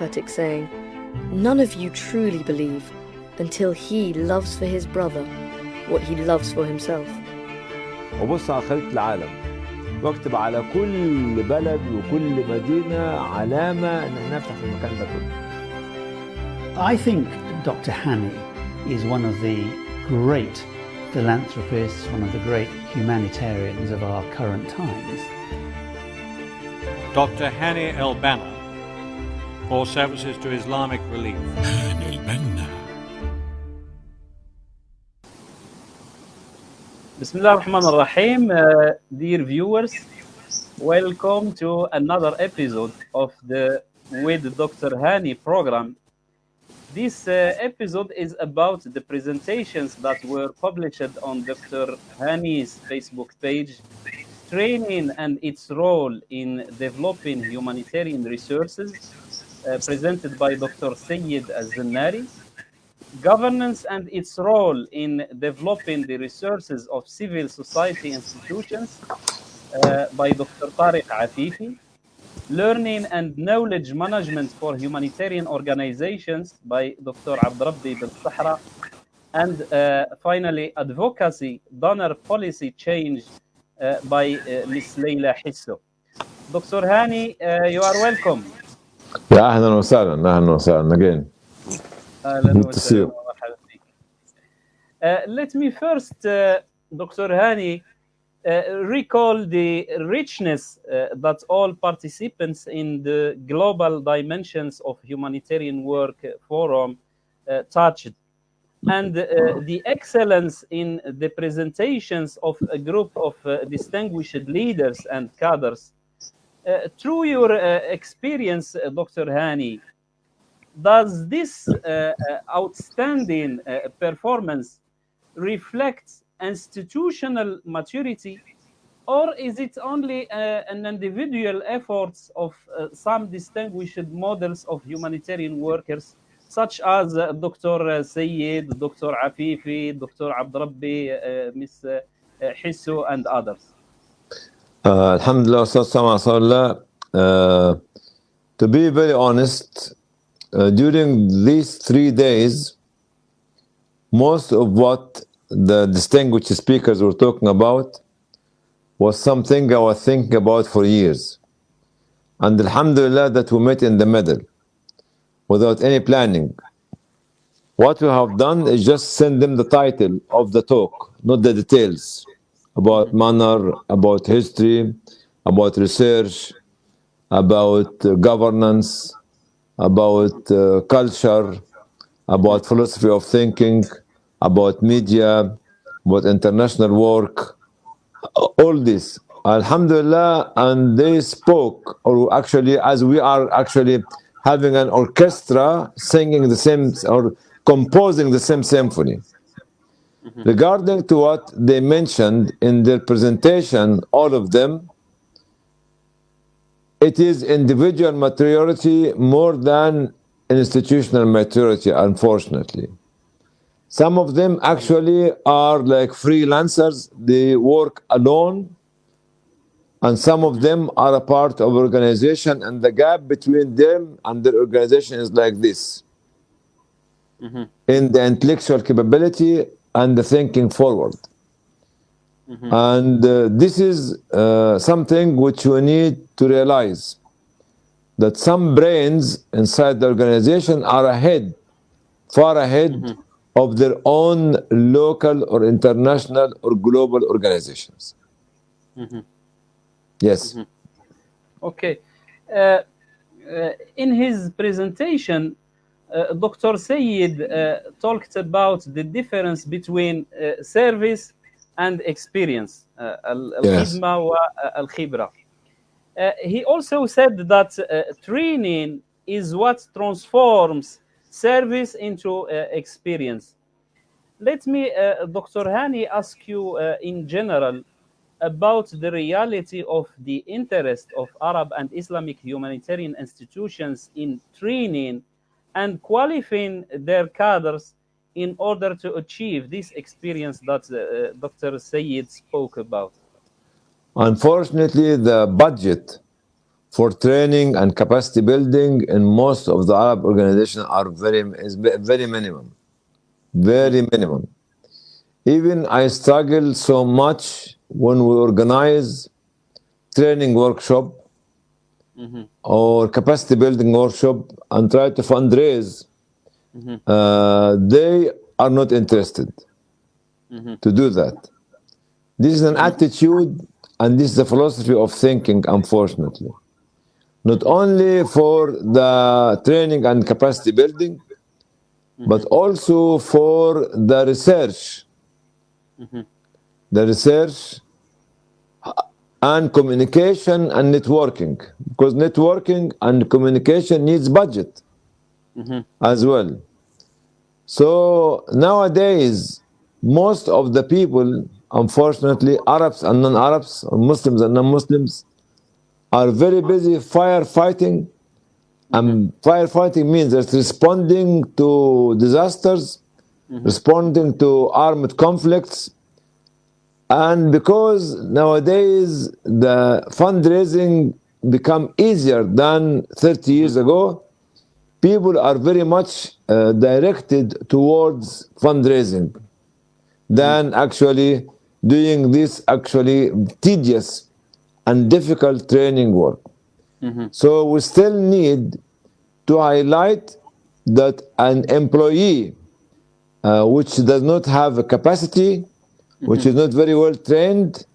prophetic saying, None of you truly believe until he loves for his brother what he loves for himself. وبص على خريطة العالم واكتب على كل بلد وكل مدينة علامة إن احنا نفتح في المكان ده كله. I think Dr. Hani is one of the great philanthropists, one of the great humanitarians of our current times. Dr. Hani El or services to Islamic relief. Bismillah ar-Rahman ar-Rahim, uh, dear viewers, welcome to another episode of the With Dr. Hani program. This uh, episode is about the presentations that were published on Dr. Hani's Facebook page, training and its role in developing humanitarian resources uh, presented by Dr. Sayed Al-Zannari governance and its role in developing the resources of civil society institutions uh, by Dr. Tariq Afifi, learning and knowledge management for humanitarian organizations by Dr. Abdrabbi Bil Sahra, and uh, finally, advocacy, donor policy change uh, by uh, Ms. Leila Hisso. Dr. Hani, uh, you are welcome. يا أهلا وسهلا أهلا وسهلا again. اهلا Good to see وسهلا you. ومرحبا بك. Uh, let me first, uh, Dr. Hani, uh, recall the richness uh, that all participants in the Global Dimensions of Humanitarian Work Forum uh, touched, and uh, the excellence in the presentations of a group of uh, distinguished leaders and cadres. uh, through your uh, experience, uh, Dr. Hani, does this outstanding performance reflect institutional maturity or is it only uh, an individual efforts of uh, some distinguished models of humanitarian workers such as uh, Dr. Sayed, Dr. Afifi, Dr. Abdrabbi, Ms. Hisso and others? Uh, alhamdulillah, Ustad uh, to be very honest, uh, during these three days, most of what the distinguished speakers were talking about was something I was thinking about for years. And Alhamdulillah that we met in the middle without any planning. What we have done is just send them the title of the talk, not the details about manner, about history, about research, about uh, governance, about uh, culture, about philosophy of thinking, about media, about international work, all this. Alhamdulillah, and they spoke, or actually, as we are actually having an orchestra singing the same or composing the same symphony. Mm-hmm. Regarding to what they mentioned in their presentation, all of them, it is individual maturity more than institutional maturity, unfortunately. Some of them actually are like freelancers, they work alone, and some of them are a part of organization, and the gap between them and their organization is like this. Mm-hmm. In the intellectual capability and the thinking forward. And uh, this is uh, something which we need to realize that some brains inside the organization are ahead, far ahead of their own local or international or global organizations. Yes. Okay. Uh, uh, in his presentation, uh, Dr. Sayed uh, talked about the difference between uh, service and experience, uh, al-khidma wa al-khibra. Uh, he also said that training is what transforms service into experience. Let me, uh, Dr. Hani, ask you uh, in general about the reality of the interest of Arab and Islamic humanitarian institutions in training and qualifying their cadres in order to achieve this experience that uh, Dr. Sayed spoke about. Unfortunately, the budget for training and capacity building in most of the Arab organizations are very is very minimum, very minimum. Even I struggle so much when we organize training workshop Mm-hmm. or capacity building workshop and try to fundraise. Mm-hmm. Uh, they are not interested mm-hmm. to do that. This is an attitude and this is a philosophy of thinking, unfortunately. Not only for the training and capacity building, but also for the research. The research and communication and networking. Because networking and communication needs budget mm-hmm. as well. So nowadays, most of the people, unfortunately, Arabs and non-Arabs, Muslims and non-Muslims, are very busy firefighting. And mm-hmm. firefighting means it's responding to disasters, mm-hmm. responding to armed conflicts. And because nowadays the fundraising become easier than 30 years ago, people are very much uh, directed towards fundraising than actually doing this actually tedious and difficult training work. So we still need to highlight that an employee uh, which does not have a capacity, which is not very well trained,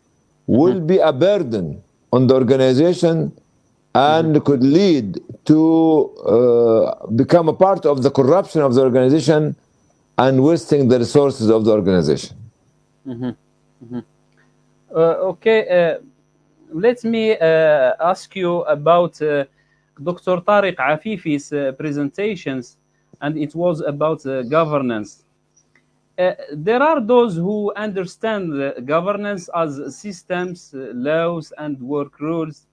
will be a burden on the organization and could lead to uh, become a part of the corruption of the organization and wasting the resources of the organization. Uh, okay, uh, let me uh, ask you about uh, Dr. Tariq Afifi's uh, presentations, and it was about governance. Uh, there are those who understand governance as systems, uh, laws, and work rules.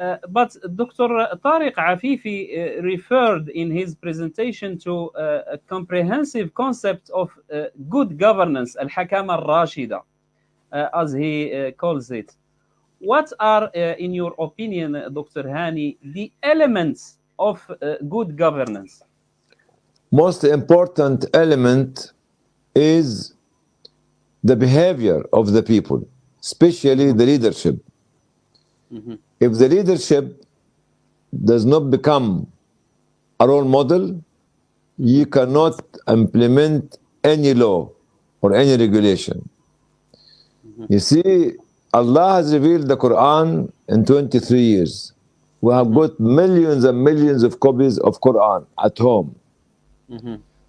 Uh, but Dr. Tariq Afifi uh, referred in his presentation to uh, a comprehensive concept of good governance, al-hakama al-rashida, uh, as he calls it. What are, in your opinion, Dr. Hani, the elements of good governance? Most important element is the behavior of the people, especially the leadership. Mm-hmm. If the leadership does not become a role model, you cannot implement any law or any regulation. Mm-hmm. You see, Allah has revealed the Quran in 23 years. We have mm-hmm. got millions and millions of copies of Quran at home.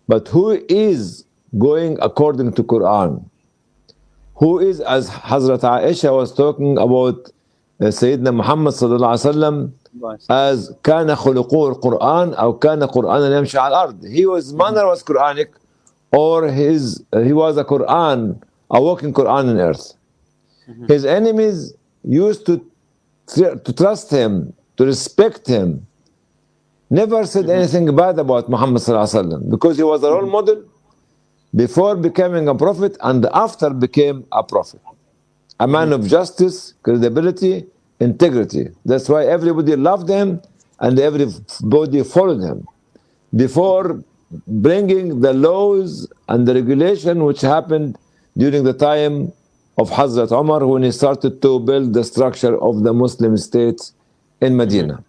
But who is going according to Quran? Who is, as Hazrat Aisha was talking about uh, Sayyidina Muhammad sallallahu alaihi wasallam, as كان خلقه القرآن أو كان قرآنا يمشي على الأرض. He was manner was Quranic, or his uh, he was a Quran, a walking Quran on earth. His enemies used to tr- to trust him, to respect him. Never said anything bad about Muhammad sallallahu alaihi wasallam because he was a role model before becoming a prophet and after became a prophet. A man of justice, credibility, integrity. That's why everybody loved him and everybody followed him. Before bringing the laws and the regulation which happened during the time of Hazrat Umar when he started to build the structure of the Muslim states in Medina.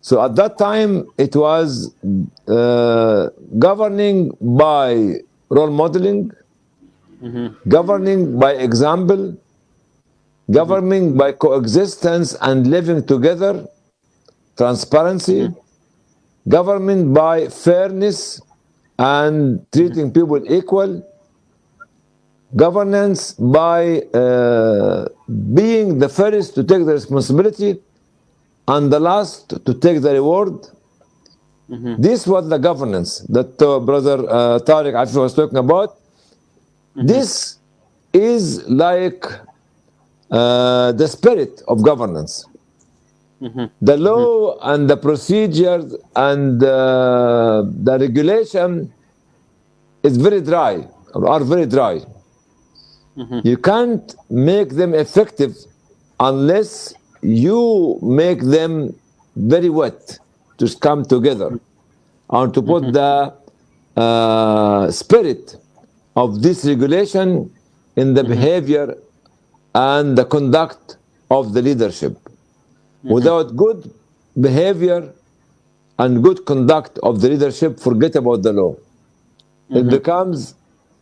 So at that time, it was uh, governing by role modeling, mm-hmm. governing by example, governing by coexistence and living together, transparency, mm-hmm. government by fairness and treating mm-hmm. people equal, governance by uh, being the first to take the responsibility and the last to take the reward. This was the governance that uh, brother uh, Tariq Afi was talking about. This is like uh, the spirit of governance. The law and the procedures and uh, the regulation is very dry or are very dry. You can't make them effective unless you make them very wet to come together and to put the uh, spirit of this regulation in the behavior and the conduct of the leadership. Without good behavior and good conduct of the leadership, forget about the law. It becomes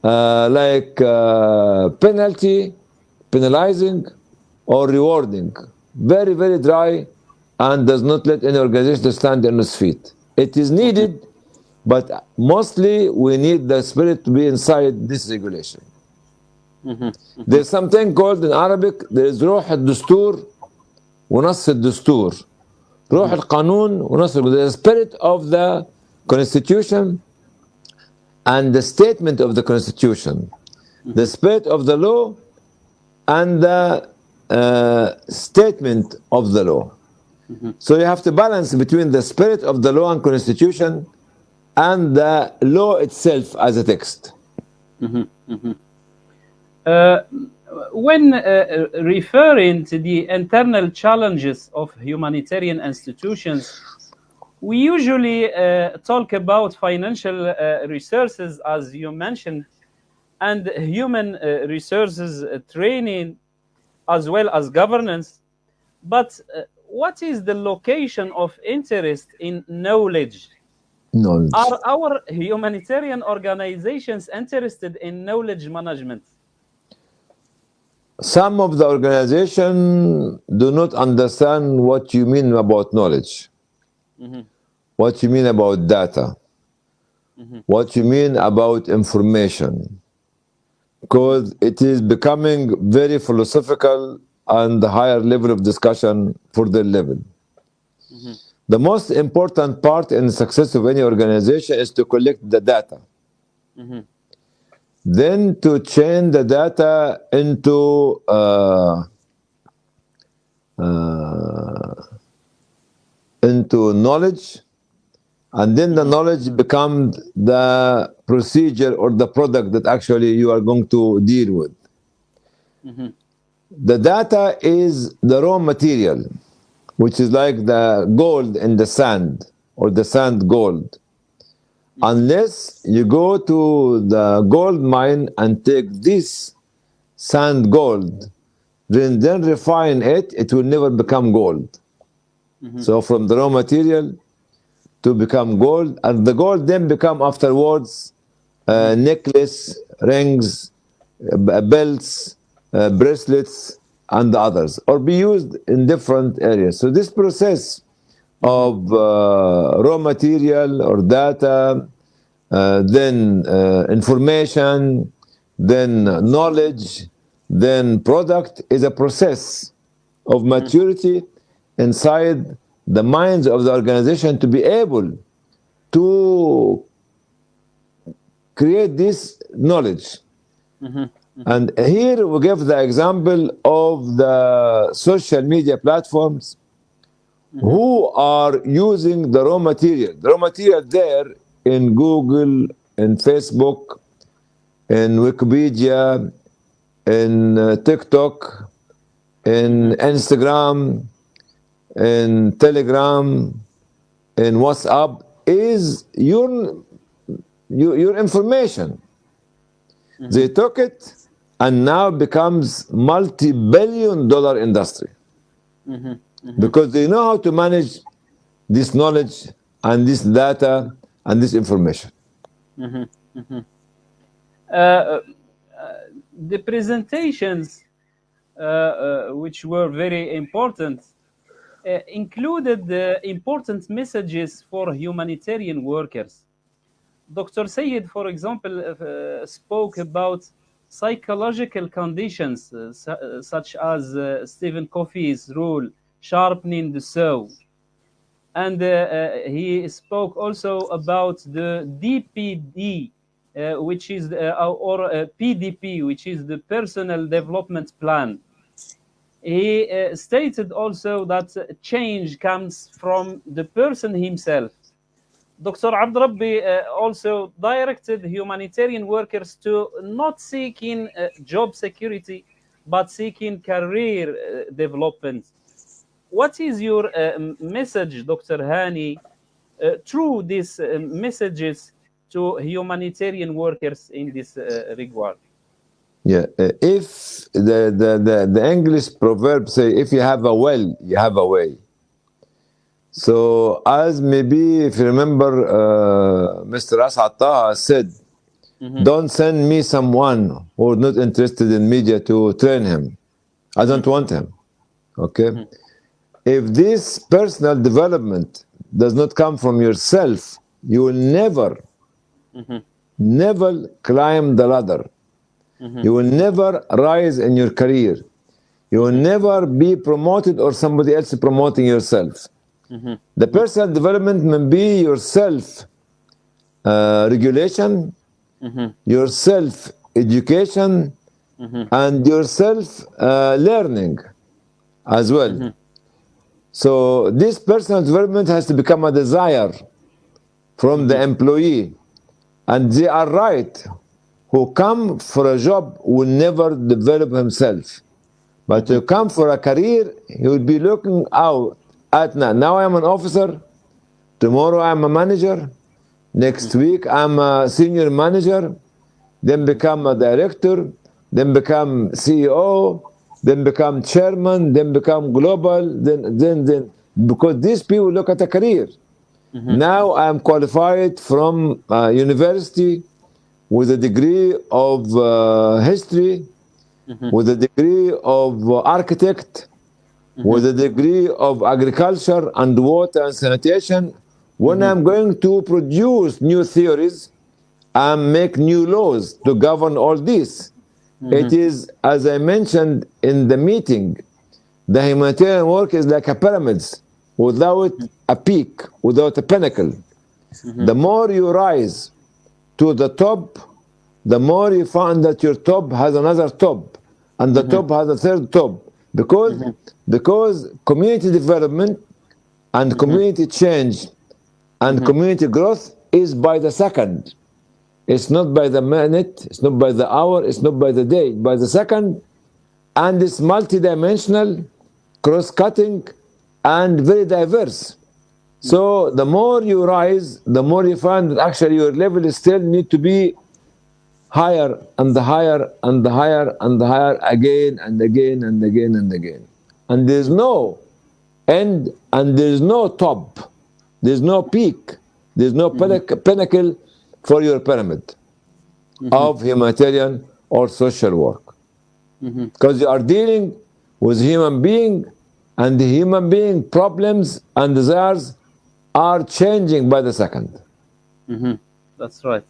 uh, like uh, penalty, penalizing, or rewarding. Very, very dry and does not let any organization to stand on its feet. It is needed, but mostly we need the spirit to be inside this regulation. There's something called in Arabic, there is روح الدستور ونص الدستور. روح القانون ونص الدستور. The spirit of the constitution and the statement of the constitution. The spirit of the law and the uh, statement of the law. So you have to balance between the spirit of the law and constitution and the law itself as a text. Uh, when uh, referring to the internal challenges of humanitarian institutions, we usually uh, talk about financial uh, resources, as you mentioned, and human uh, resources uh, training, as well as governance. But uh, what is the location of interest in knowledge? Knowledge. Are our humanitarian organizations interested in knowledge management? Some of the organization do not understand what you mean about knowledge, mm-hmm. what you mean about data, mm-hmm. what you mean about information, because it is becoming very philosophical and the higher level of discussion for their level. The most important part in the success of any organization is to collect the data. Then to change the data into uh, uh, into knowledge, and then the knowledge becomes the procedure or the product that actually you are going to deal with. The data is the raw material, which is like the gold in the sand or the sand gold. Unless you go to the gold mine and take this sand gold, then, then refine it, it will never become gold. So from the raw material to become gold, and the gold then become afterwards uh, necklace, rings, uh, belts, uh, bracelets, and others, or be used in different areas. So this process of uh, raw material or data, uh, then uh, information, then knowledge, then product is a process of maturity inside the minds of the organization to be able to create this knowledge. Mm-hmm. And here we give the example of the social media platforms mm-hmm. who are using the raw material. The raw material there in Google, in Facebook, in Wikipedia, in uh, TikTok, in mm-hmm. Instagram, in Telegram, in WhatsApp is your your, your information. They took it and now becomes multi-billion dollar industry because they know how to manage this knowledge and this data and this information. Uh, uh, the presentations, uh, uh, which were very important, uh, included the important messages for humanitarian workers. Dr. Sayed, for example, uh, spoke about psychological conditions uh, uh, such as uh, Stephen Covey's rule, sharpening the saw. And he spoke also about the DPD, which is or PDP, which is the Personal Development Plan. He uh, stated also that change comes from the person himself. Dr. Abdrabbi uh, also directed humanitarian workers to not seeking uh, job security, but seeking career uh, development. what is your uh, message, Dr. Hani, uh, through these uh, messages to humanitarian workers in this regard? Yeah, if the, the, the, the English proverb say, if you have a well, you have a way. So, as maybe if you remember, uh, Mr. Asad Taha said, mm-hmm. don't send me someone who's not interested in media to train him. I don't mm-hmm. want him. Okay? Mm-hmm. If this personal development does not come from yourself, you will never, never climb the ladder. You will never rise in your career. You will never be promoted or somebody else promoting yourself. Mm-hmm. The personal development may be your self uh, regulation, mm-hmm. your self education, mm-hmm. and your self uh, learning as well. So, this personal development has to become a desire from the employee. And they are right. Who come for a job will never develop himself. But to come for a career, he will be looking out at now. Now I'm an officer. Tomorrow I'm a manager. Next week I'm a senior manager. Then become a director. Then become CEO. Then become chairman. Then become global. Then then then because these people look at a career. Now I'm qualified from uh, university with a degree of uh, history, with a degree of uh, architect, Mm-hmm. with a degree of agriculture and water and sanitation. When mm-hmm. I'm going to produce new theories and make new laws to govern all this, mm-hmm. it is, as I mentioned in the meeting, the humanitarian work is like a pyramids without a peak, without a pinnacle. The more you rise to the top, the more you find that your top has another top, and the top has a third top. Because, mm-hmm. because community development and mm-hmm. community change and mm-hmm. community growth is by the second. It's not by the minute, it's not by the hour, it's not by the day, by the second, and it's multidimensional, cross-cutting, and very diverse. So the more you rise, the more you find that actually your level still need to be higher and the higher and the higher and the higher again and again and again and again. And there's no end and there's no top. There's no peak. There's no pinnac- mm-hmm. pinnacle for your pyramid mm-hmm. of humanitarian or social work. Mm-hmm. Because you are dealing with human being and the human being problems and desires are changing by the second. That's right.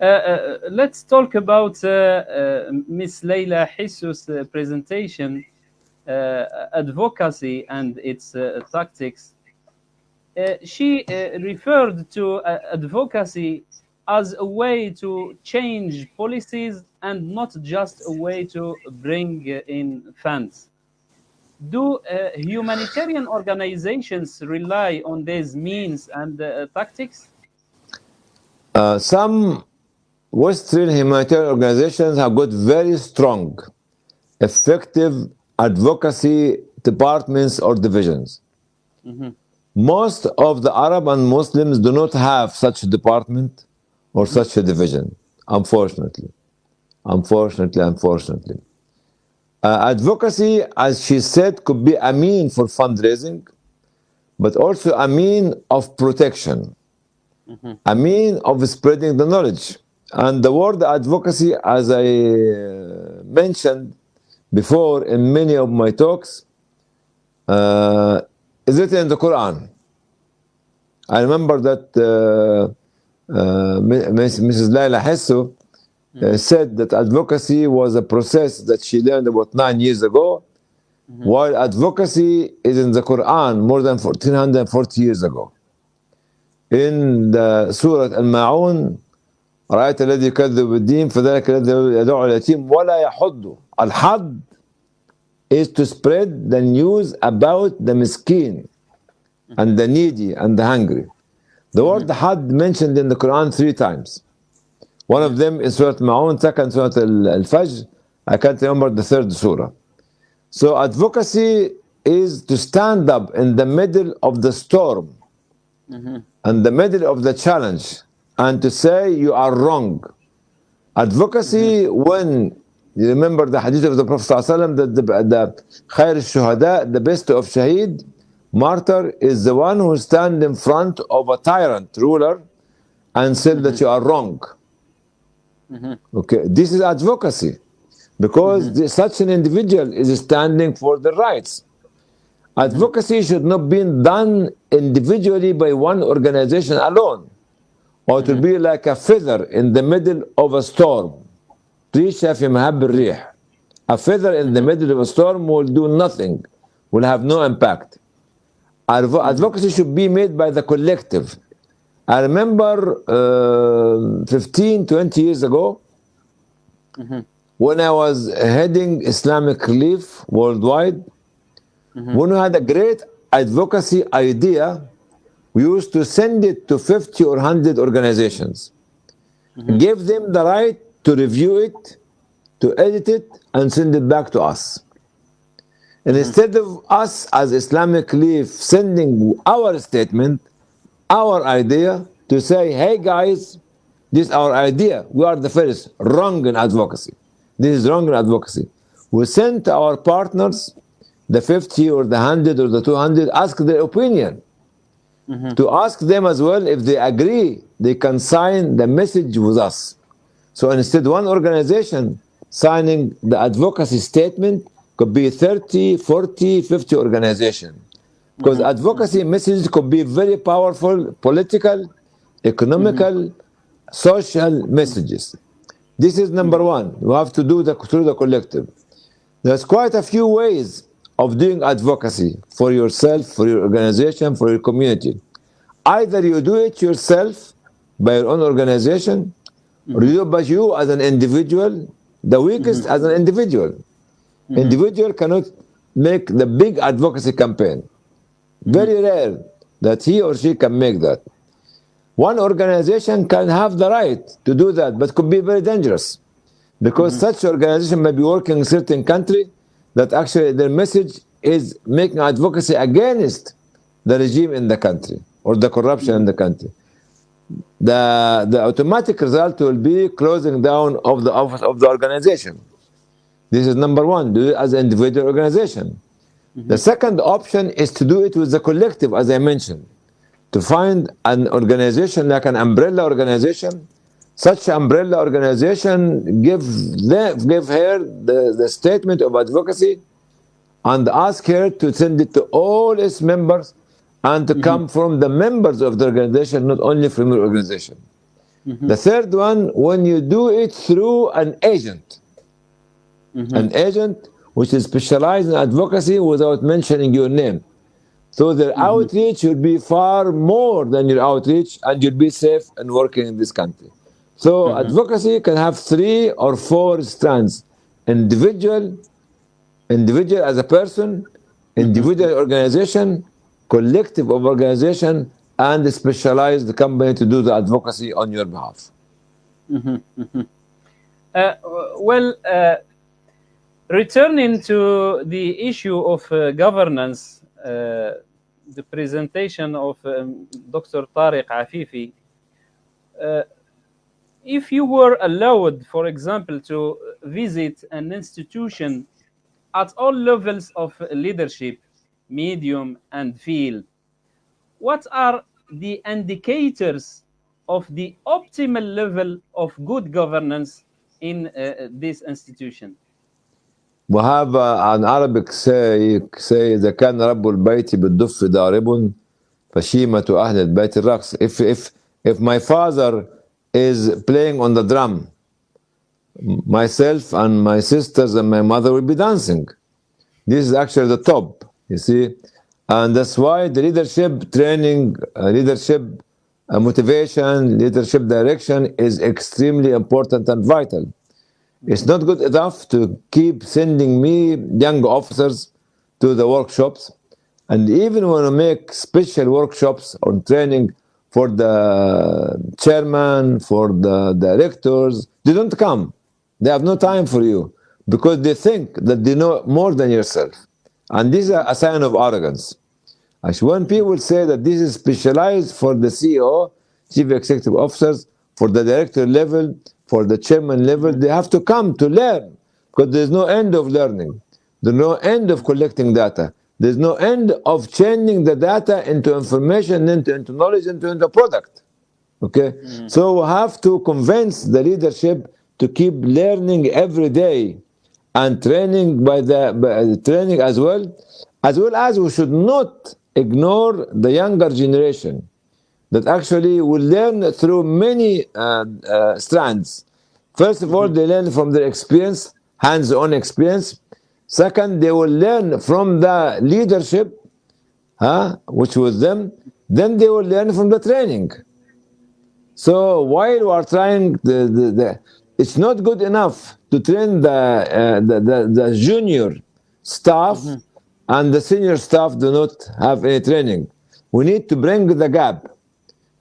Uh, uh, let's talk about uh, Miss Leila uh, presentation, advocacy and its tactics. She referred to advocacy as a way to change policies and not just a way to bring in funds. Do uh, humanitarian organizations rely on these means and uh, tactics? Uh, some Western humanitarian organizations have got very strong, effective advocacy departments or divisions. Most of the Arab and Muslims do not have such a department or such a division, unfortunately. Unfortunately, unfortunately. Uh, advocacy, as she said, could be a mean for fundraising, but also a mean of protection, a mean of spreading the knowledge. And the word advocacy, as I uh, mentioned before in many of my talks, uh, is written in the Quran. I remember that uh, uh, Mrs. Laila Hesso uh, said that advocacy was a process that she learned about nine years ago, while advocacy is in the Quran more than 1440 years ago. In the Surah Al-Ma'un, رأيت الذي يكذب بالدين فذلك الذي يدعو اليتيم ولا يحض الحض is to spread the news about the miskin and the needy and the hungry. The word had mentioned in the Quran three times. One of them is Surah Ma'un, second Surah Al- Al-Fajr. I can't remember the third surah. So advocacy is to stand up in the middle of the storm and the middle of the challenge and to say you are wrong. Advocacy, mm-hmm. when you remember the hadith of the Prophet ﷺ that the, the khair shuhada, the best of shaheed, martyr, is the one who stands in front of a tyrant ruler and said that mm-hmm. you are wrong. Mm-hmm. Okay, this is advocacy because this- such an individual is standing for the rights. Advocacy should not be done individually by one organization alone, or to be like a feather in the middle of a storm. ريشة في مهب الريح. A feather in the middle of a storm will do nothing, will have no impact. Advo- Advocacy should be made by the collective. I remember uh, 15, 20 years ago, when I was heading Islamic Relief worldwide, when we had a great advocacy idea, we used to send it to 50 or 100 organizations. Mm-hmm. Give them the right to review it, to edit it, and send it back to us. And mm-hmm. instead of us as Islamic Relief sending our statement, our idea to say, hey guys, this is our idea. We are the first. Wrong in advocacy. This is wrong in advocacy. We sent our partners, the 50 or the 100 or the 200, ask their opinion. Mm-hmm. To ask them as well if they agree, they can sign the message with us. So instead, one organization signing the advocacy statement could be 30, 40, 50 organization. Because mm-hmm. advocacy messages could be very powerful political, economical, mm-hmm. social messages. This is number one. You have to do the through the collective. There's quite a few ways of doing advocacy for yourself, for your organization, for your community. Either you do it yourself by your own organization, or you do it by you as an individual, the weakest mm-hmm. as an individual. Mm-hmm. Individual cannot make the big advocacy campaign. Mm-hmm. Very rare that he or she can make that. One organization can have the right to do that, but could be very dangerous because such organization may be working in certain country that actually their message is making advocacy against the regime in the country or the corruption in the country. The, the automatic result will be closing down of the office of the organization. This is number one, do it as an individual organization. The mm-hmm. second option is to do it with the collective, as I mentioned, to find an organization like an umbrella organization. Such umbrella organization give them, give her the, the statement of advocacy and ask her to send it to all its members and to come mm-hmm. from the members of the organization, not only from your organization. Mm-hmm. The third one, when you do it through an agent, mm-hmm. an agent which is specialized in advocacy without mentioning your name. So their outreach will be far more than your outreach and you'll be safe and working in this country. So advocacy can have three or four strands. Individual, individual as a person, individual organization, collective of organization, and a specialized company to do the advocacy on your behalf. Uh, well, uh, returning to the issue of uh, governance, uh, the presentation of um, Dr. Tariq Afifi, uh, if you were allowed, for example, to visit an institution at all levels of leadership, medium, and field, what are the indicators of the optimal level of good governance in uh, this institution? We have uh, an Arabic say, say إذا كان رب البيت بالدف ضارب فشيمة أهل البيت الرقص. If, if, if my father is playing on the drum, myself and my sisters and my mother will be dancing. This is actually the top, you see. And that's why the leadership training, uh, leadership uh, motivation, leadership direction is extremely important and vital. It's not good enough to keep sending me young officers to the workshops. And even when I make special workshops on training for the chairman, for the directors, they don't come. They have no time for you because they think that they know more than yourself. And this is a sign of arrogance. As when people say that this is specialized for the CEO, chief executive officers, for the director level, for the chairman level, they have to come to learn because there's no end of learning. There's no end of collecting data. There's no end of changing the data into information, into, into knowledge, into, into product. Okay? So we have to convince the leadership to keep learning every day and training by the by training as well, as well as we should not ignore the younger generation that actually will learn through many uh, uh, strands. First of all, they learn from their experience, hands-on experience. Second, they will learn from the leadership, huh, which was them. Then they will learn from the training. So while we are trying, the, the, the, it's not good enough to train the, uh, the, the, the junior staff and the senior staff do not have any training. We need to bring the gap,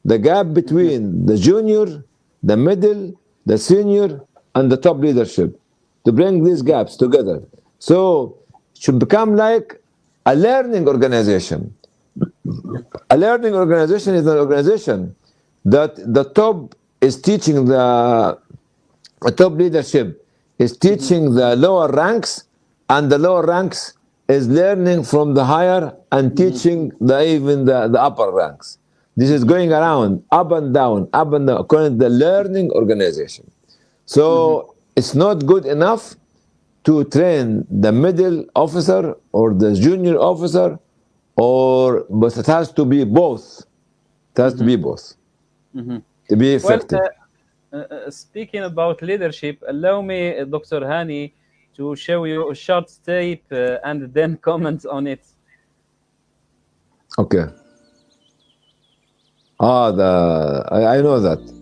the gap between the junior, the middle, the senior, and the top leadership, to bring these gaps together. So it should become like a learning organization. A learning organization is an organization that the top is teaching the, the top leadership is teaching the lower ranks and the lower ranks is learning from the higher and mm-hmm. teaching the even the, the upper ranks. This is going around up and down up and down according to the learning organization. So mm-hmm. it's not good enough to train the middle officer or the junior officer or but it has to be both it has to be both to be Well, uh, uh, speaking about leadership, allow me, uh, Dr. Hani, to show you a short tape uh, and then comment on it. Okay. Ah, the I, I know that.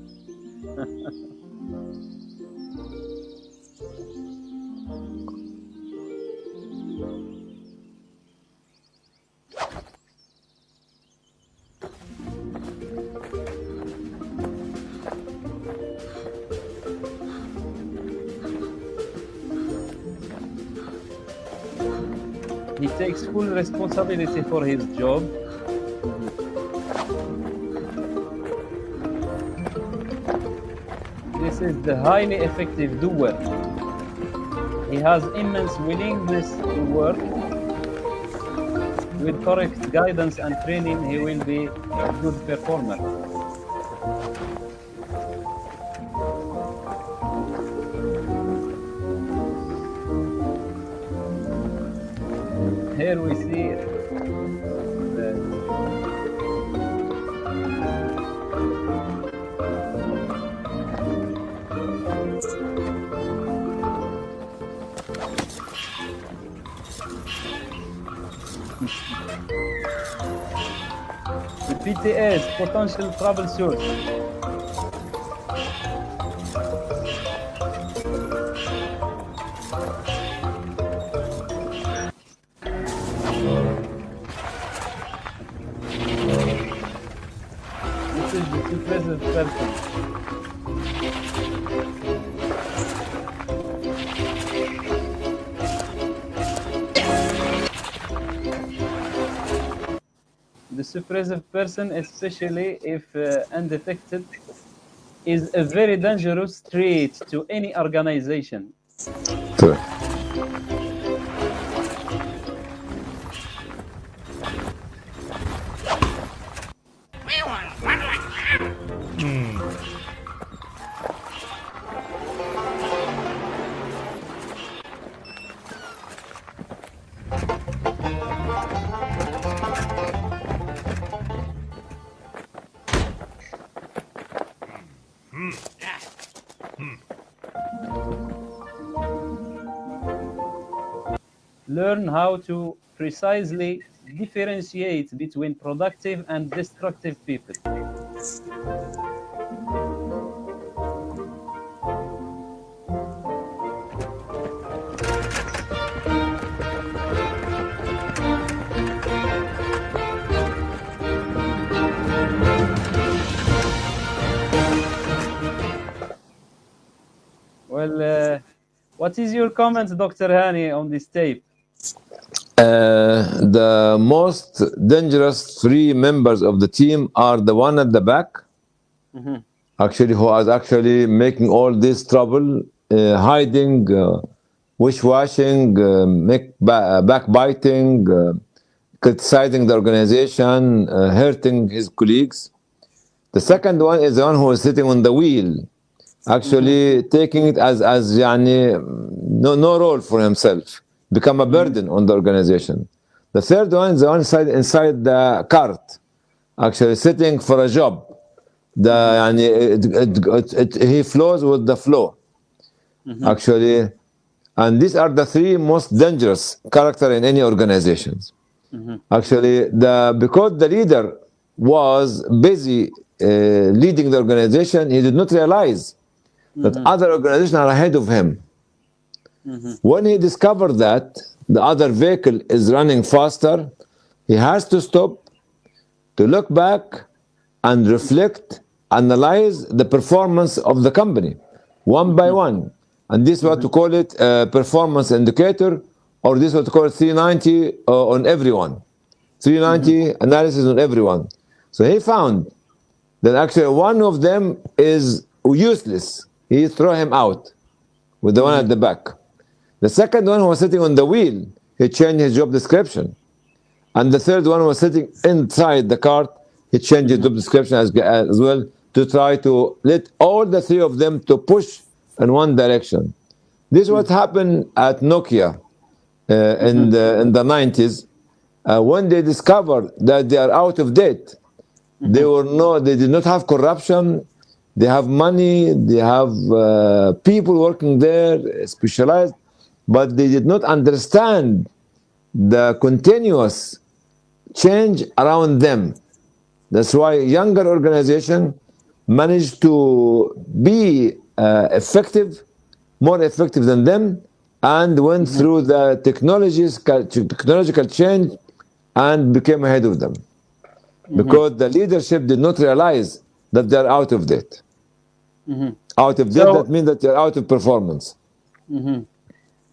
Takes full responsibility for his job. This is the highly effective doer. He has immense willingness to work. With correct guidance and training, he will be a good performer. Here we see the the PTS potential trouble source. The suppressive person, especially if uh, undetected, is a very dangerous trait to any organization. Correct. Learn how to precisely differentiate between productive and destructive people. Well, uh, what is your comment, Dr. Hani, on this tape? Uh, the most dangerous three members of the team are the one at the back, mm -hmm. actually who is actually making all this trouble, uh, hiding, uh, wish-washing, make ba backbiting, criticizing the organization, hurting his colleagues. The second one is the one who is sitting on the wheel, actually mm -hmm. taking it as as yani no no role for himself become a burden on the organization. The third one is the one inside inside the cart, actually sitting for a job. The it, it, it, he flows with the flow, mm -hmm. actually, and these are the three most dangerous character in any organizations. Mm -hmm. Actually, the because the leader was busy uh, leading the organization, he did not realize that mm -hmm. other organizations are ahead of him. Mm-hmm. When he discovered that the other vehicle is running faster, he has to stop to look back and reflect, analyze the performance of the company one by mm-hmm. one. And this is what to mm-hmm. call it a performance indicator, or this is what to call 390 uh, on everyone. 390 analysis on everyone. So he found that actually one of them is useless. He throw him out with the one at the back. The second one who was sitting on the wheel, he changed his job description. And the third one was sitting inside the cart, he changed his job description as, as well to try to let all the three of them to push in one direction. This is what happened at Nokia uh, in, the, in the 90s. Uh, when they discovered that they are out of date, they were no, they did not have corruption. They have money. They have uh, people working there, specialized, but they did not understand the continuous change around them. That's why younger organization managed to be uh, effective, more effective than them, and went mm-hmm. through the technologies, technological change, and became ahead of them mm-hmm. because the leadership did not realize that they're out of date. Mm-hmm. Out of date, So- that means that they're out of performance.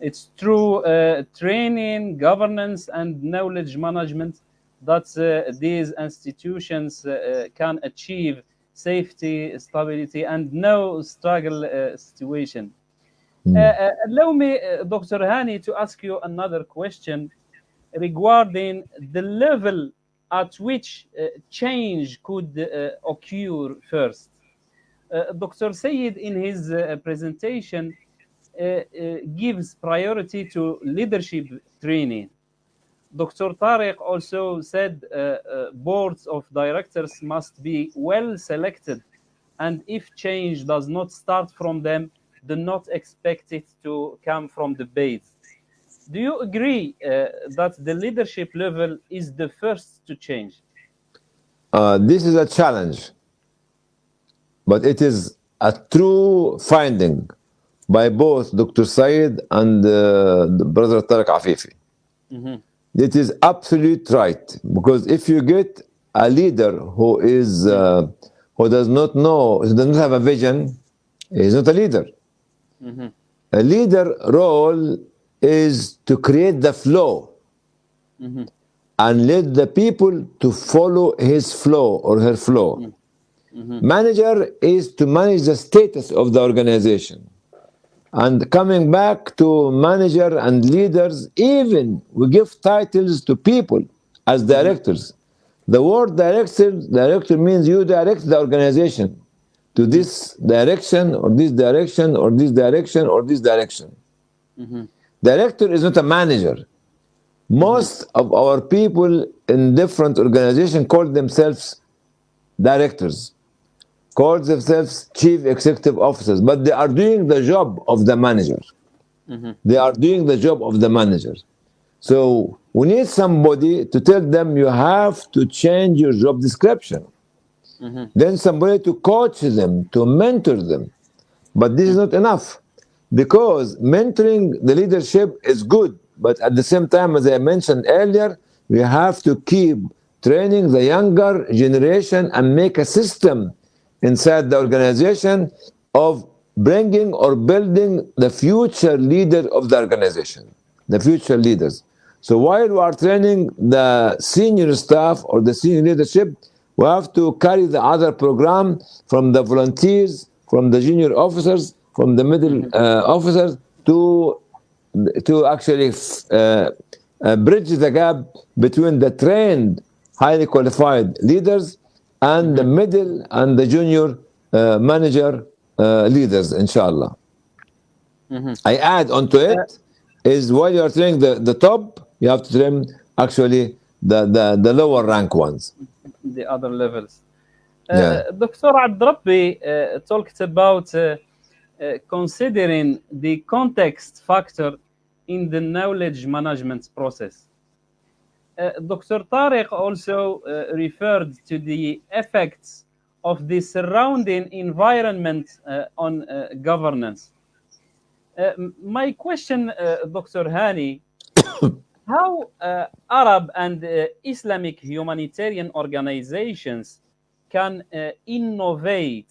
It's through uh, training, governance, and knowledge management that uh, these institutions uh, can achieve safety, stability, and no struggle uh, situation. Uh, allow me, Dr. Hani, to ask you another question regarding the level at which uh, change could uh, occur first. Uh, Dr. Sayed, in his uh, presentation, gives priority to leadership training. Dr. Tariq also said uh, uh, boards of directors must be well selected, and if change does not start from them, do not expect it to come from the base. Do you agree uh, that the leadership level is the first to change? Uh, this is a challenge, but it is a true finding by both Dr. Said and uh, brother Tariq Afifi. It is absolute right because if you get a leader who is uh, who does not know, who does not have a vision, is not a leader. A leader role is to create the flow and let the people to follow his flow or her flow. Manager is to manage the status of the organization. And coming back to manager and leaders, even we give titles to people as mm-hmm. directors. The word director, director means you direct the organization to this direction or this direction or this direction or this direction. Mm-hmm. Director is not a manager. Mm-hmm. Most of our people in different organizations call themselves directors, call themselves chief executive officers, but they are doing the job of the manager. Mm-hmm. They are doing the job of the manager. So we need somebody to tell them you have to change your job description. Mm-hmm. Then somebody to coach them, to mentor them. But this is not enough because mentoring the leadership is good, but at the same time, as I mentioned earlier, we have to keep training the younger generation and make a system inside the organization of bringing or building the future leader of the organization, the future leaders. So while we are training the senior staff or the senior leadership, we have to carry the other program from the volunteers, from the junior officers, from the middle uh, officers to to actually uh, uh, bridge the gap between the trained, highly qualified leaders and the middle and the junior uh, manager uh, leaders, inshallah. I add onto it is while you are training the, the top, you have to train actually the, the, the lower rank ones. the other levels. Yeah. Uh, Dr. Abdrabbi uh, talked about uh, uh, considering the context factor in the knowledge management process. Uh, Dr. Tariq also uh, referred to the effects of the surrounding environment uh, on governance. My question, Dr. Hani, how uh, Arab and uh, Islamic humanitarian organizations can uh, innovate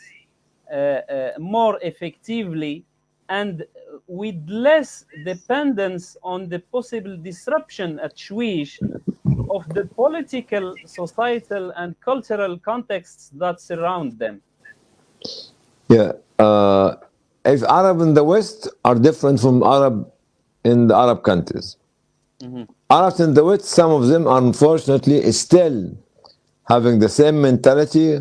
more effectively and with less dependence on the possible disruption at Shwish of the political, societal, and cultural contexts that surround them. Yeah. Uh, if Arab in the West are different from Arab in the Arab countries. Arabs in the West, some of them are unfortunately still having the same mentality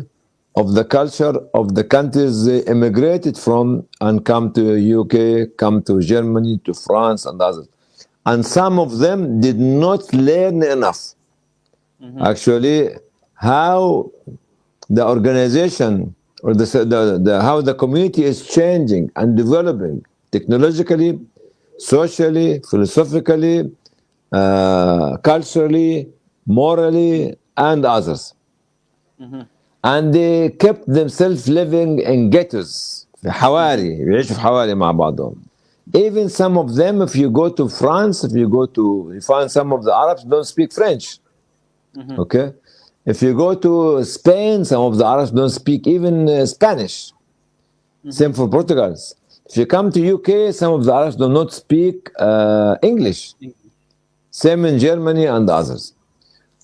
of the culture of the countries they immigrated from and come to UK, come to Germany, to France and others. And some of them did not learn enough. Actually, how the organization or the, the, the how the community is changing and developing technologically, socially, philosophically, uh, culturally, morally, and others. And they kept themselves living in ghettos في حواري بيعيشوا في حواري مع بعضهم even some of them if you go to France if you go to you find some of the Arabs don't speak French Mm-hmm. okay? If you go to Spain some of the Arabs don't speak even uh, Spanish. Mm-hmm. Same for Portugal if you come to UK some of the Arabs do not speak uh, English. Mm-hmm. Same in Germany and others.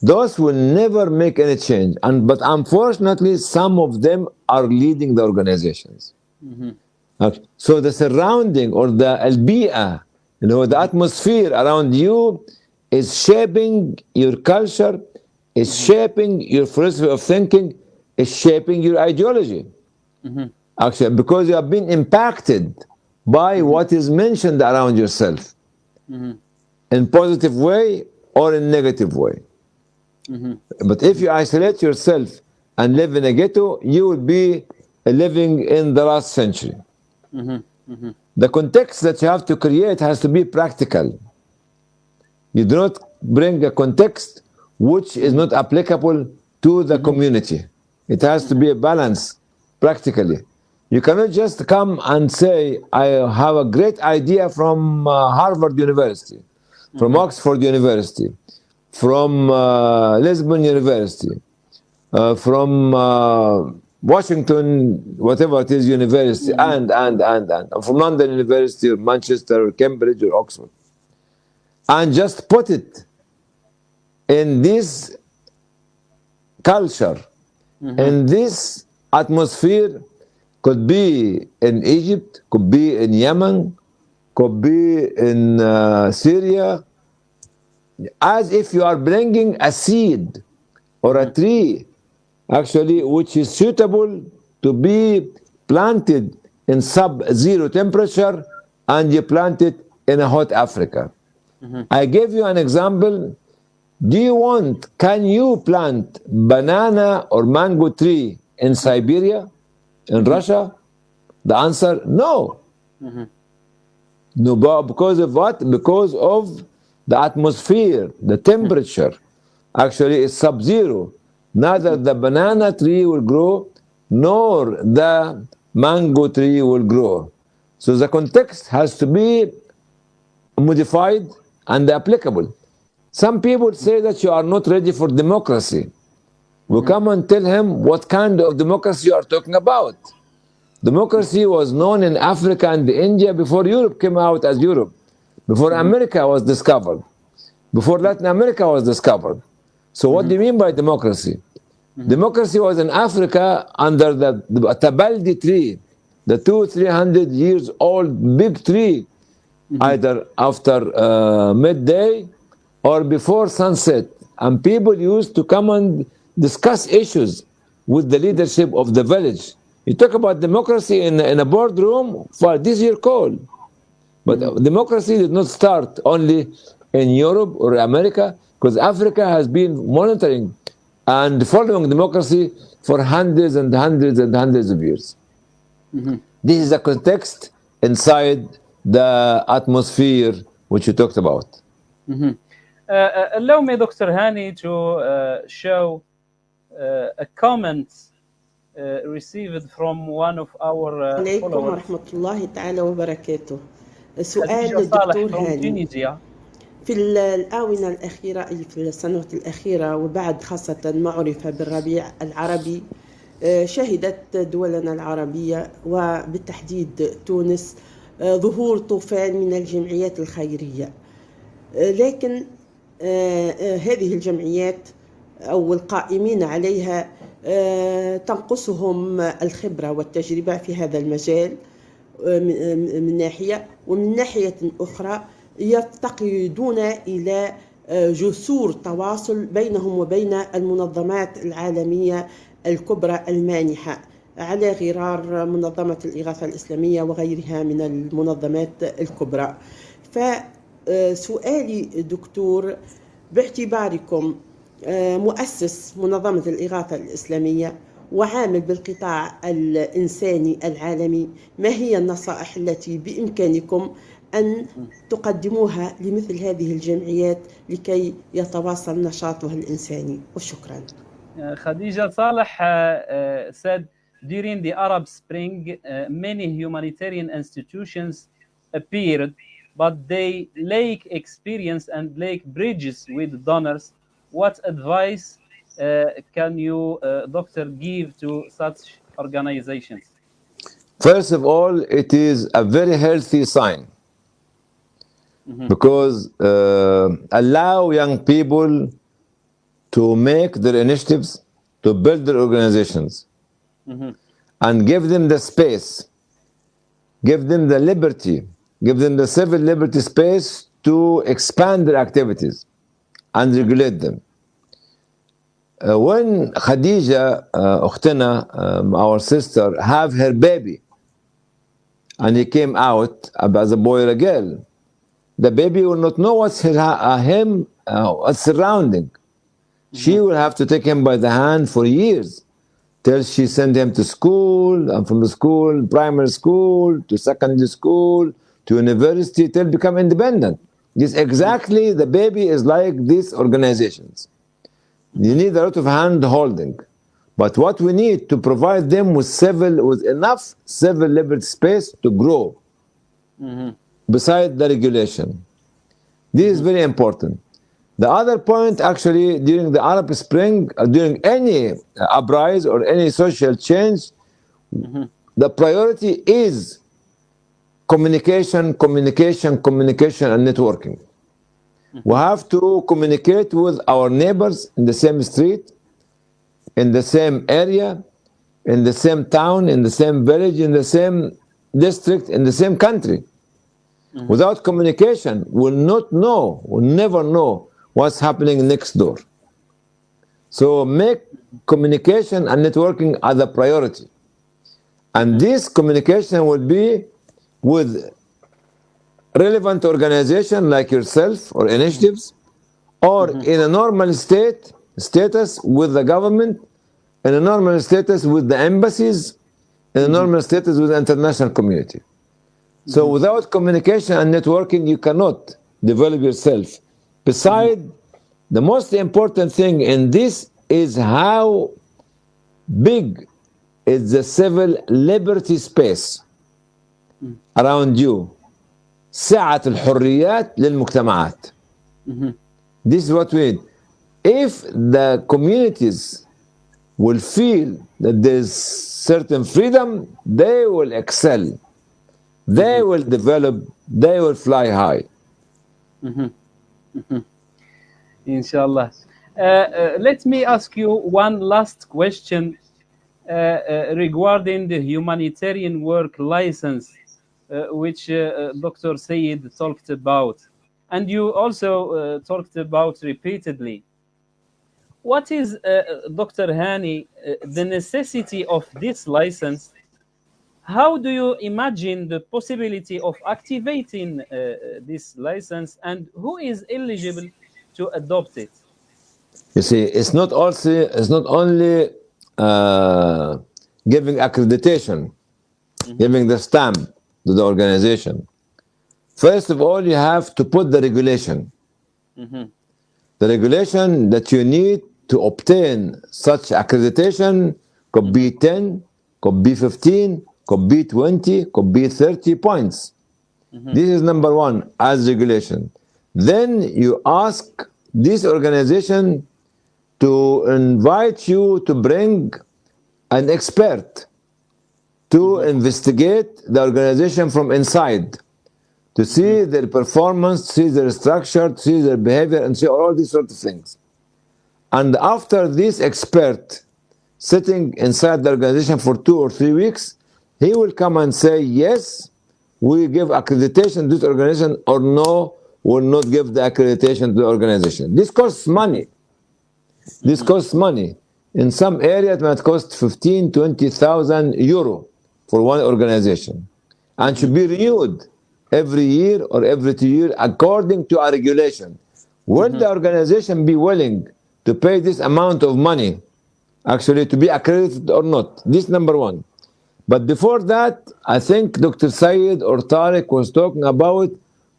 Those will never make any change and but unfortunately some of them are leading the organizations. Okay. So the surrounding or the albia, you know, the atmosphere around you is shaping your culture, is shaping your philosophy of thinking, is shaping your ideology. Mm-hmm. Actually, because you have been impacted by mm-hmm. what is mentioned around yourself mm-hmm. in positive way or in negative way. But if you isolate yourself and live in a ghetto, you will be living in the last century. The context that you have to create has to be practical. You do not bring a context which is not applicable to the community. It has to be a balance practically. You cannot just come and say, I have a great idea from uh, Harvard University, from Oxford University, from uh, Lisbon University, uh, from uh, Washington, whatever it is, university, and, and, and, and, from London University, or Manchester, or Cambridge, or Oxford, and just put it in this culture, mm-hmm. in this atmosphere, could be in Egypt, could be in Yemen, could be in uh, Syria, as if you are bringing a seed or a mm-hmm. tree actually which is suitable to be planted in sub-zero temperature and you plant it in a hot Africa. Mm-hmm. I gave you an example. Do you want, can you plant banana or mango tree in Siberia, in mm-hmm. Russia? The answer, no. Mm-hmm. No, but because of what? Because of the atmosphere, the mm-hmm. temperature. Actually, it's sub-zero. Neither the banana tree will grow, nor the mango tree will grow. So the context has to be modified and applicable. Some people say that you are not ready for democracy. We come and tell him what kind of democracy you are talking about. Democracy was known in Africa and India before Europe came out as Europe, before mm-hmm. America was discovered. before Latin America was discovered. So, what do you mm-hmm. mean by democracy? Mm-hmm. Democracy was in Africa under the, the Tabaldi tree, the two, three hundred years old big tree, either after uh, midday or before sunset. And people used to come and discuss issues with the leadership of the village. You talk about democracy in, in a boardroom, for this year call. But democracy did not start only in Europe or America, because Africa has been monitoring and following democracy for hundreds and hundreds and hundreds of years. This is a context inside the atmosphere which you talked about. Uh, uh, allow me, Dr. Hani, to uh, show uh, a comment uh, received from one of our uh, عليكم followers, ورحمة الله تعالى وبركاته سؤال from هاني. في ال- الآونة الأخيرة أي في السنوات الأخيرة وبعد خاصة ما عرف بالربيع العربي آه، شهدت دولنا العربية وبالتحديد تونس آه، ظهور طوفان من الجمعيات الخيرية آه، لكن آه، آه، هذه الجمعيات أو القائمين عليها آه، تنقصهم الخبرة والتجربة في هذا المجال آه، من ناحية ومن ناحية أخرى يفتقدون إلى آه، جسور تواصل بينهم وبين المنظمات العالمية الكبرى المانحة على غرار منظمة الإغاثة الإسلامية وغيرها من المنظمات الكبرى. فسؤالي دكتور باعتباركم آه، مؤسس منظمة الإغاثة الإسلامية وعامل بالقطاع الإنساني العالمي ما هي النصائح التي بإمكانكم أن تقدموها لمثل هذه الجمعيات لكي يتواصل نشاطها الإنساني؟ وشكرا. Saleh uh, uh, said during the Arab Spring, many humanitarian institutions appeared, but they lack experience and lack bridges with donors. What advice uh, can you, uh, doctor, give to such organizations? First of all, it is a very healthy sign. Because uh, allow young people to make their initiatives, to build their organizations, and give them the space, give them the liberty, give them the civil liberty space to expand their activities and regulate them. Uh, when Khadija, uh, Ukhtina, um, our sister, have her baby, and he came out as a boy or a girl, the baby will not know what's her, uh, him, uh, what's surrounding. Mm-hmm. She will have to take him by the hand for years till she send him to school, and from the school, primary school to secondary school, to university, till become independent. This exactly the baby is like these organizations. You need a lot of hand holding. But what we need to provide them with civil, with enough civil liberty space to grow beside the regulation. This is very important. The other point, actually, during the Arab Spring, uh, during any uh, uprising or any social change, the priority is communication, communication, communication, and networking. We have to communicate with our neighbors in the same street, in the same area, in the same town, in the same village, in the same district, in the same country. Mm-hmm. Without communication, we'll not know, we'll never know what's happening next door. So make communication and networking as a priority. And mm-hmm. this communication will be with relevant organization like yourself or initiatives, or mm-hmm. in a normal state status with the government, in a normal status with the embassies, in a mm-hmm. normal status with the international community. So mm-hmm. without communication and networking, you cannot develop yourself. Beside, the most important thing in this is how big is the civil liberty space around you. سعة الحريات للمجتمعات. This is what we need. If the communities will feel that there's certain freedom, they will excel. They will develop, they will fly high. Inshallah. Uh, uh, let me ask you one last question uh, uh, regarding the humanitarian work license, uh, which uh, uh, Dr. Sayed talked about. And you also uh, talked about repeatedly. What is, uh, Dr. Hani, uh, the necessity of this license? How do you imagine the possibility of activating uh, this license and who is eligible to adopt it? You see, it's not also it's not only uh, giving accreditation, giving the stamp to the organization. First of all, you have to put the regulation. Mhm. The regulation that you need to obtain such accreditation could be 10, could be 15, could be 20, could be 30 points. This is number one as regulation. Then you ask this organization to invite you to bring an expert to investigate the organization from inside, to see their performance, see their structure, see their behavior, and see all these sort of things. And after this expert sitting inside the organization for two or three weeks, he will come and say, yes, we give accreditation to this organization, or no, we will not give the accreditation to the organization. This costs money. This costs money. In some areas, it might cost 15, 20,000 euro for one organization and should be renewed every year or every two years according to our regulation. Will mm-hmm. the organization be willing to pay this amount of money actually to be accredited or not? This number one. But before that, I think Dr. Sayed or Tariq was talking about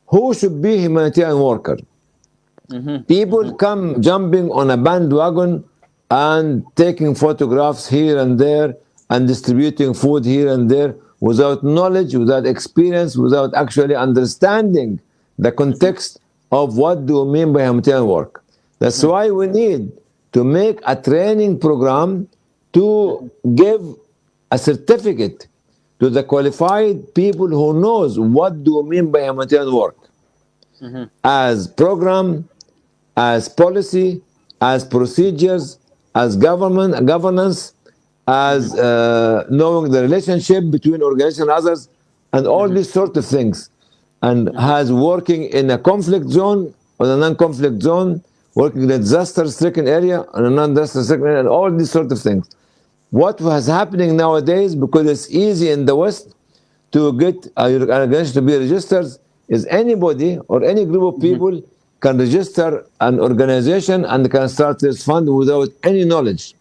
who should be humanitarian worker. Mm-hmm. People mm-hmm. come jumping on a bandwagon and taking photographs here and there and distributing food here and there without knowledge, without experience, without actually understanding the context of what do we mean by humanitarian work. That's why we need to make a training program to give a certificate to the qualified people who knows what do we mean by humanitarian work mm-hmm. as program, as policy, as procedures, as government governance, as uh, knowing the relationship between organizations and others, and all mm-hmm. these sort of things, and mm-hmm. has working in a conflict zone or a non-conflict zone, working in a disaster-stricken area or a non-disaster-stricken area, and all these sort of things. What was happening nowadays, because it's easy in the West to get an organization to be registered, is anybody or any group of mm-hmm. people can register an organization and can start this fund without any knowledge,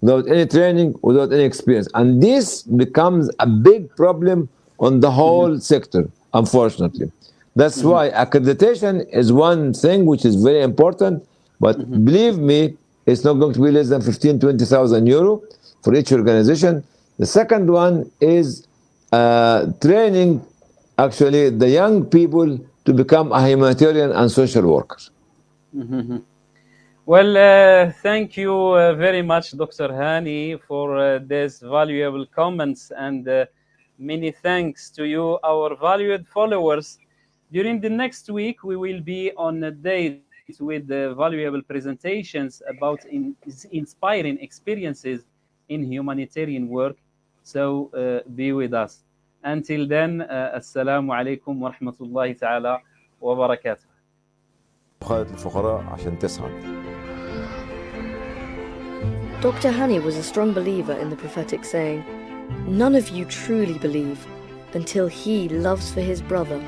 without any training, without any experience. And this becomes a big problem on the whole mm-hmm. sector, unfortunately. That's mm-hmm. why accreditation is one thing which is very important, but mm-hmm. believe me, it's not going to be less than 15, 20,000 euro for each organization. The second one is uh, training actually the young people to become a humanitarian and social worker. Well, uh, thank you uh, very much, Dr. Hani, for uh, these valuable comments, and uh, many thanks to you, our valued followers. During the next week, we will be on a date with the valuable presentations about in, inspiring experiences in humanitarian work. So uh, be with us. Until then, uh, Assalamu alaikum wa rahmatullahi ta'ala wa barakatuh. خالد الفقراء عشان تسعد Dr. Hani was a strong believer in the prophetic saying, None of you truly believe until he loves for his brother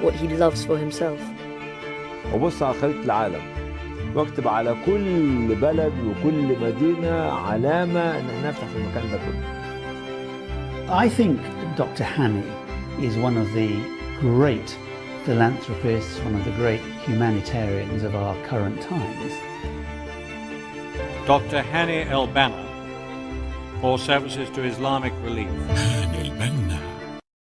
what he loves for himself. وبص على خريطة العالم واكتب على كل بلد وكل مدينة علامة ان احنا نفتح في المكان ده كله I think Dr. Hani is one of the great philanthropists, one of the great humanitarians of our current times. Dr. Hani El Banna for services to Islamic Relief.